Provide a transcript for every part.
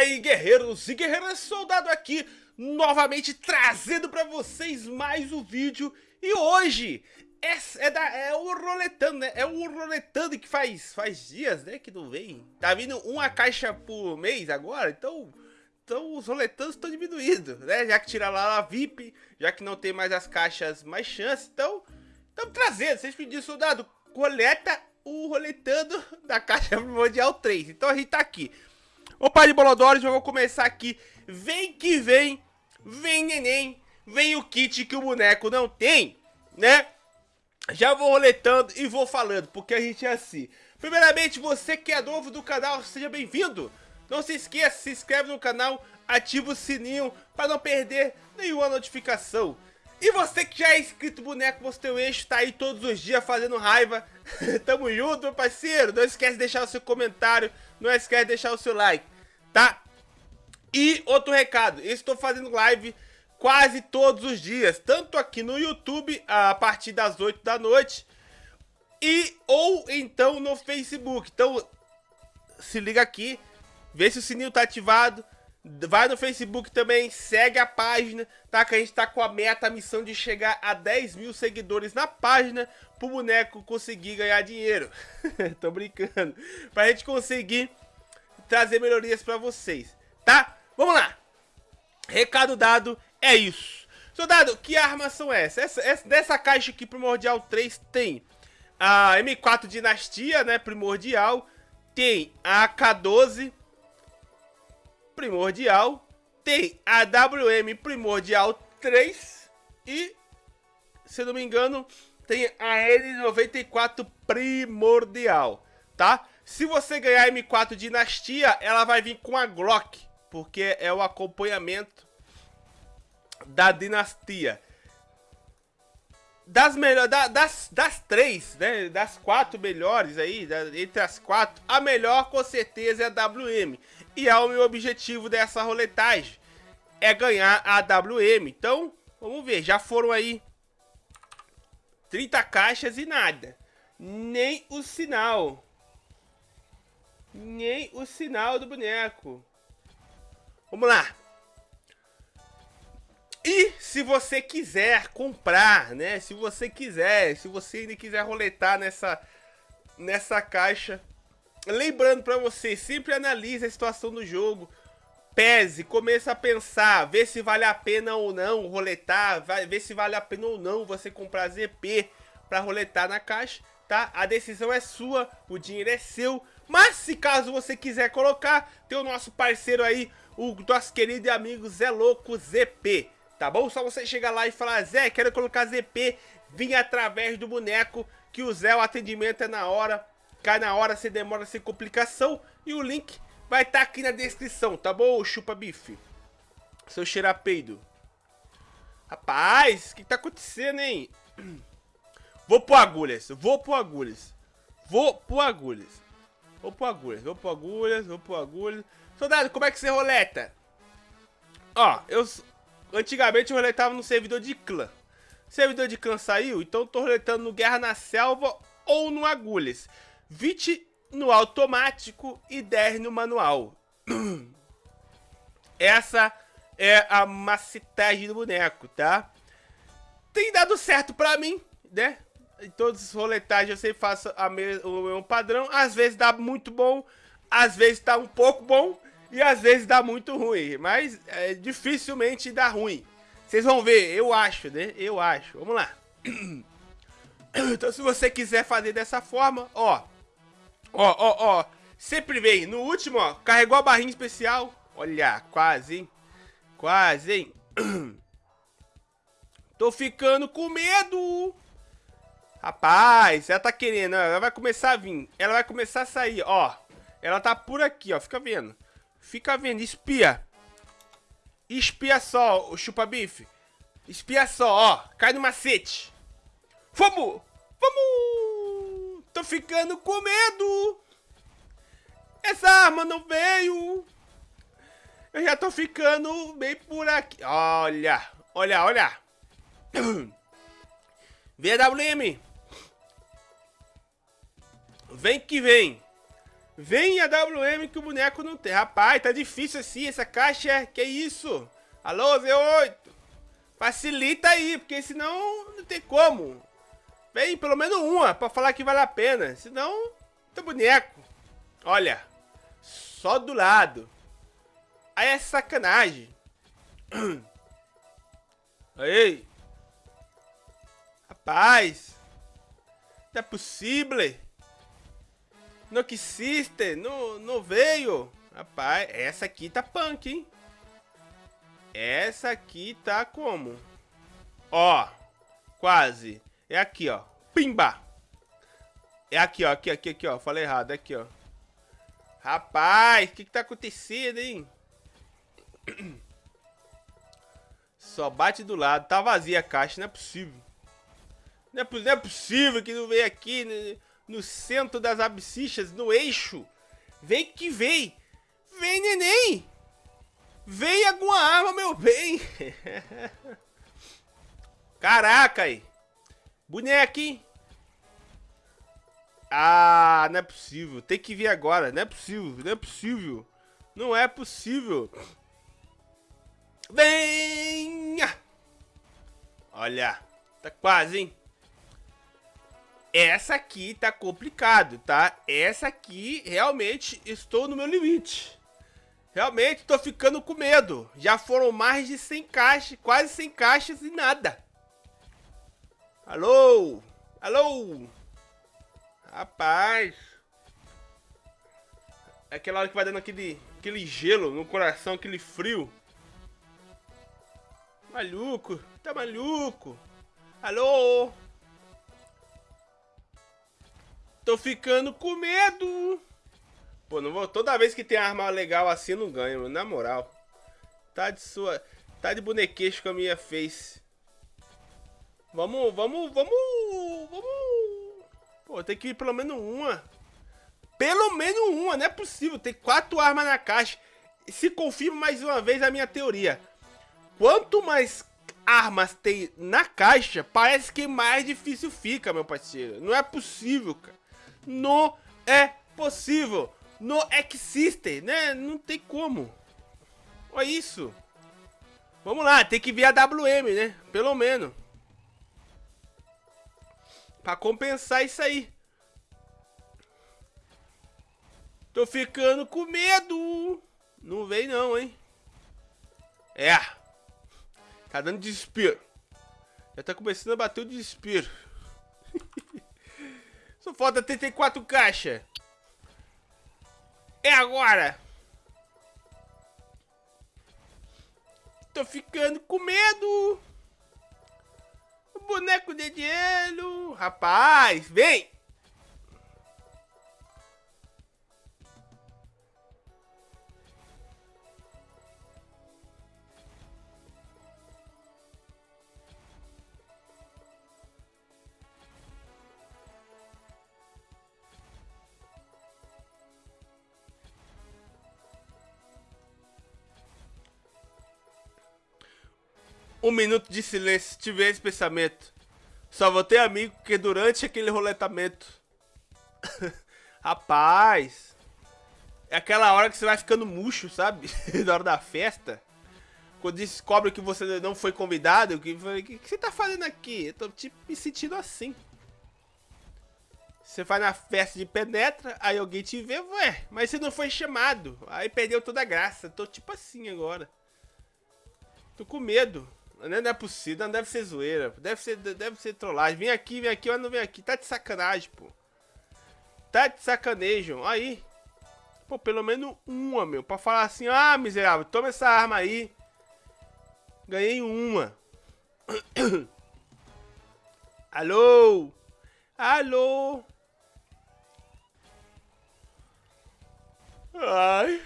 aí, guerreiros e guerreiras, soldado aqui, novamente trazendo pra vocês mais um vídeo. E hoje é, é, da, é o Roletando, né? É o Roletando que faz, faz dias, né, que não vem. Tá vindo uma caixa por mês agora, então... Então os roletandos estão diminuindo, né? Já que tira lá a VIP, já que não tem mais as caixas mais chance, então... Estamos trazendo, vocês pediram, soldado, coleta o roletando da caixa primordial 3. Então a gente tá aqui. Opa de Bolodores, vamos começar aqui. Vem que vem, vem neném, vem o kit que o boneco não tem, né? Já vou roletando e vou falando, porque a gente é assim. Primeiramente, você que é novo do canal, seja bem-vindo. Não se esqueça, se inscreve no canal, ativa o sininho para não perder nenhuma notificação. E você que já é inscrito boneco, você tem o eixo, tá aí todos os dias fazendo raiva. Tamo junto, meu parceiro. Não esquece de deixar o seu comentário, não esquece de deixar o seu like, tá? E outro recado, estou fazendo live quase todos os dias, tanto aqui no YouTube, a partir das 8 da noite, e ou então no Facebook. Então, se liga aqui, vê se o sininho tá ativado, Vai no Facebook também, segue a página, tá? Que a gente tá com a meta, a missão de chegar a 10 mil seguidores na página pro boneco conseguir ganhar dinheiro. Tô brincando. Pra gente conseguir trazer melhorias pra vocês, tá? Vamos lá. Recado dado, é isso. Soldado, que armas são essas? Essa, essa, dessa caixa aqui, Primordial 3, tem a M4 Dinastia, né? Primordial. Tem a AK-12 primordial, tem a WM primordial 3 e, se não me engano, tem a N94 primordial, tá? Se você ganhar a M4 Dinastia, ela vai vir com a Glock, porque é o acompanhamento da Dinastia. Das melhores, da, das, das três, né, das quatro melhores aí, da, entre as quatro, a melhor com certeza é a WM. E é o meu objetivo dessa roletagem. É ganhar a WM. Então, vamos ver. Já foram aí 30 caixas e nada. Nem o sinal. Nem o sinal do boneco. Vamos lá. E se você quiser comprar, né? Se você quiser, se você ainda quiser roletar nessa, nessa caixa, lembrando para você, sempre analise a situação do jogo, pese, comece a pensar, ver se vale a pena ou não roletar, ver se vale a pena ou não você comprar ZP para roletar na caixa, tá? A decisão é sua, o dinheiro é seu, mas se caso você quiser colocar, tem o nosso parceiro aí, o nosso querido e amigo Zé Louco ZP, tá bom? Só você chegar lá e falar, Zé, quero colocar ZP, vim através do boneco, que o Zé, o atendimento é na hora, cai na hora, se demora, sem complicação. E o link vai estar tá aqui na descrição, tá bom, chupa bife? Seu cheirapeido. Rapaz, o que tá acontecendo, hein? Vou pro agulhas, vou pro agulhas. Vou pro agulhas. Vou pro agulhas, vou pro agulhas, vou pro agulhas. Soldado, como é que você roleta? Ó, eu... Antigamente eu roletava no servidor de clã. Servidor de clã saiu, então eu tô roletando no Guerra na Selva ou no Agulhas. 20 no automático e 10 no manual. Essa é a macetagem do boneco, tá? Tem dado certo pra mim, né? Em todos os roletagens eu sempre faço a me o mesmo padrão. Às vezes dá muito bom, às vezes tá um pouco bom e às vezes dá muito ruim. Mas é, dificilmente dá ruim. Vocês vão ver, eu acho, né? Eu acho. Vamos lá. Então se você quiser fazer dessa forma, ó... Ó, ó, ó. Sempre vem. No último, ó. Carregou a barrinha especial. Olha, quase, hein? Quase, hein? Tô ficando com medo. Rapaz, ela tá querendo. Ela vai começar a vir. Ela vai começar a sair, ó. Ela tá por aqui, ó. Fica vendo. Fica vendo. Espia. Espia só, chupa-bife. Espia só, ó. Cai no macete. Vamos! Vamos! Tô ficando com medo. Essa arma não veio. Eu já tô ficando bem por aqui. Olha, olha, olha. VWM. Vem que vem. Vem a WM que o boneco não tem. Rapaz, tá difícil assim essa caixa. Que isso? Alô, Z8. Facilita aí, porque senão não tem como. Vem pelo menos uma pra falar que vale a pena. Senão, tá boneco. Olha, só do lado. Aí é sacanagem. Aí. Rapaz. Não é possível. Não que existe. Não, não veio. Rapaz, essa aqui tá punk, hein? Essa aqui tá como? Ó, quase. É aqui, ó. Pimba! É aqui, ó. Aqui, aqui, aqui, ó. Falei errado. É aqui, ó. Rapaz, o que que tá acontecendo, hein? Só bate do lado. Tá vazia a caixa, não é possível. Não é, não é possível que não veio aqui no, centro das absichas, no eixo. Vem que vem. Vem, neném. Vem alguma arma, meu bem. Caraca aí. Boneco, hein? Ah, não é possível. Tem que vir agora. Não é possível. Não é possível. Não é possível. Venha! Olha. Tá quase, hein? Essa aqui tá complicado, tá? Essa aqui, realmente, estou no meu limite. Realmente, tô ficando com medo. Já foram mais de 100 caixas, quase 100 caixas e nada. Alô? Alô? Rapaz. É aquela hora que vai dando aquele, aquele gelo no coração, aquele frio. Maluco, tá maluco? Alô? Tô ficando com medo. Pô, não vou. Toda vez que tem arma legal assim, não ganho, na moral. Tá de sua. Tá de bonequeixo com a minha face. Vamos, vamos, vamos, vamos. Pô, tem que ir pelo menos uma. Pelo menos uma, não é possível. Tem quatro armas na caixa. Se confirma mais uma vez a minha teoria. Quanto mais armas tem na caixa, parece que mais difícil fica, meu parceiro. Não é possível, cara. Não é possível. Não existe, né? Não tem como. Olha isso. Vamos lá, tem que ver a WM, né? Pelo menos. Pra compensar isso aí. Tô ficando com medo. Não vem não, hein? É. Tá dando desespero. Já tá começando a bater o desespero. Falta 34 caixas. É agora. Tô ficando com medo boneco de gelo. Rapaz, vem! Um minuto de silêncio, tive esse pensamento. Só vou ter amigo que durante aquele roletamento. Rapaz. É aquela hora que você vai ficando murcho, sabe? Na hora da festa. Quando descobre que você não foi convidado, que, que, que você tá fazendo aqui? Eu tô tipo me sentindo assim. Você vai na festa de penetra, aí alguém te vê, ué, mas você não foi chamado. Aí perdeu toda a graça. Tô tipo assim agora. Tô com medo. Não é possível, não deve ser zoeira. Deve ser, deve ser trollagem. Vem aqui, vem aqui, mas não vem aqui. Tá de sacanagem, pô. Tá de sacanagem. Aí. Pô, pelo menos uma, meu. Pra falar assim, ah, miserável, toma essa arma aí. Ganhei uma. Alô? Alô? Ai.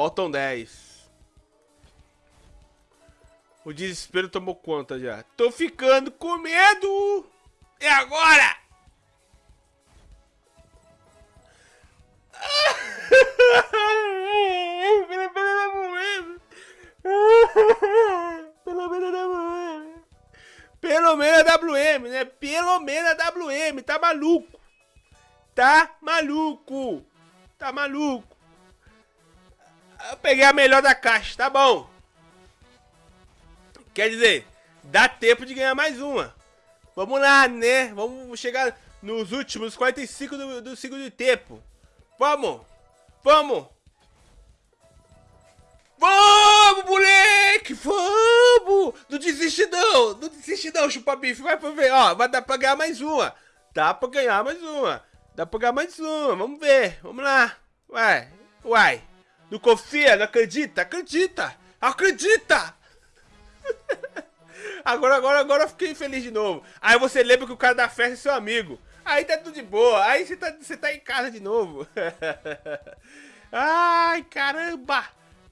Faltam 10. O desespero tomou conta já. Tô ficando com medo! É agora! Pelo menos a WM. Pelo menos a. WM, né? Pelo menos a WM, tá maluco? Tá maluco? Tá maluco? Eu peguei a melhor da caixa, tá bom. Quer dizer, dá tempo de ganhar mais uma. Vamos lá, né? Vamos chegar nos últimos 45 do, do segundo tempo. Vamos! Vamos! Vamos, moleque! Vamos! Não desiste não! Não desiste não, chupa bife. Vai pra ver, ó. Vai dar pra ganhar mais uma. Dá pra ganhar mais uma. Dá pra ganhar mais uma. Vamos ver. Vamos lá. Uai. Uai. Não confia? Não acredita? Acredita! Acredita! agora, agora, agora eu fiquei feliz de novo. Aí você lembra que o cara da festa é seu amigo. Aí tá tudo de boa. Aí você tá, você tá em casa de novo. Ai, caramba!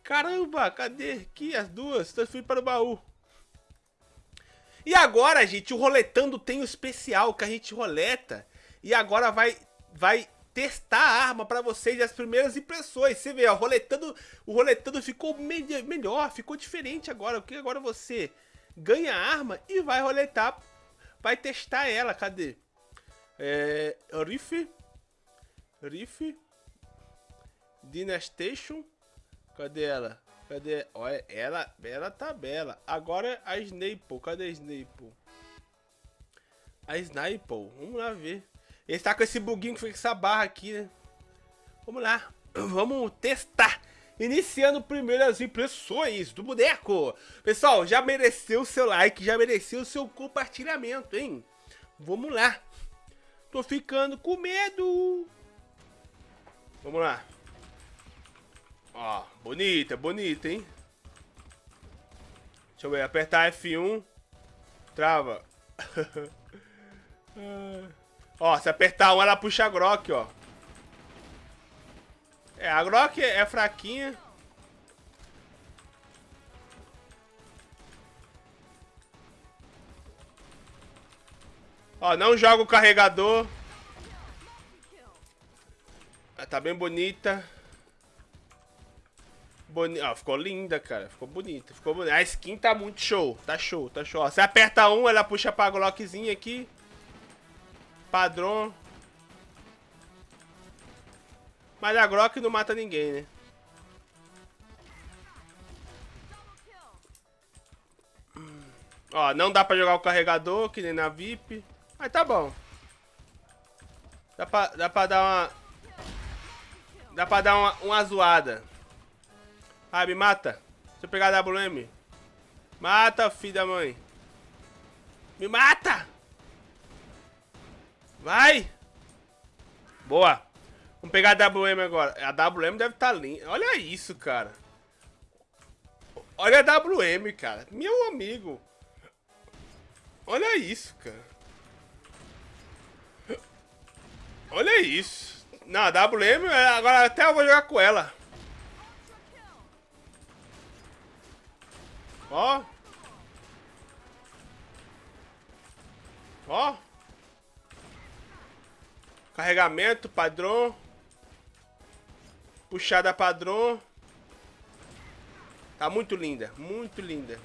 Caramba, cadê aqui as duas? Transferi para o baú. E agora, gente, o Roletando tem o especial que a gente roleta. E agora vai, vai testar a arma para vocês as primeiras impressões. Você vê, ó, roletando, o roletando ficou me melhor, ficou diferente agora. Porque agora você ganha a arma e vai roletar, vai testar ela. Cadê? É, Riff, Riff, Dynastation, cadê ela? Cadê? Olha, ela, ela tá bela. Agora a Snape, cadê a Snape? A Snape, vamos lá ver. Ele tá com esse buguinho que foi com essa barra aqui, né? Vamos lá, vamos testar. Iniciando primeiro as impressões do boneco. Pessoal, já mereceu o seu like, já mereceu o seu compartilhamento, hein? Vamos lá. Tô ficando com medo. Vamos lá. Ó, bonita, bonita, hein? Deixa eu ver, apertar F1. Trava. ó, se apertar 1, ela puxa a Grok, ó. É, a Grok é fraquinha. Ó, não joga o carregador. Ah, tá bem bonita. Boni... Ó, ficou linda, cara. Ficou bonita. Ficou bonita. A skin tá muito show. Tá show, tá show. Ó, você aperta um, ela puxa pra Glockzinha aqui. Padrão. Mas a Glock não mata ninguém, né? Ó, não dá pra jogar o carregador, que nem na VIP. Mas tá bom. Dá pra, dá pra dar uma... Dá pra dar uma, uma zoada. Ah, me mata. Deixa eu pegar a WM. Mata, filho da mãe. Me mata! Vai! Boa. Vamos pegar a WM agora. A WM deve estar tá linda. Olha isso, cara. Olha a WM, cara. Meu amigo. Olha isso, cara. Olha isso. Não, a WM, agora até eu vou jogar com ela. Ó. Ó. Carregamento, padrão. Puxada padrão. Tá muito linda, muito linda.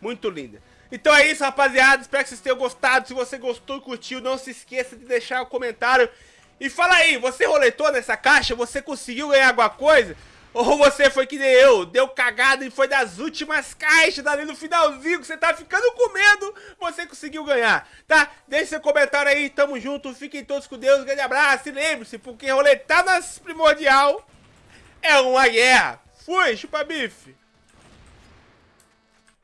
Muito linda. Então é isso, rapaziada. Espero que vocês tenham gostado. Se você gostou e curtiu, não se esqueça de deixar o um comentário. E fala aí, você roletou nessa caixa? Você conseguiu ganhar alguma coisa? Ou você foi que nem eu, deu cagada e foi das últimas caixas ali no finalzinho que você tá ficando com medo, você conseguiu ganhar, tá? Deixe seu comentário aí, tamo junto, fiquem todos com Deus, grande abraço e lembre-se, porque roletar nas primordial é uma guerra. Fui, chupa bife!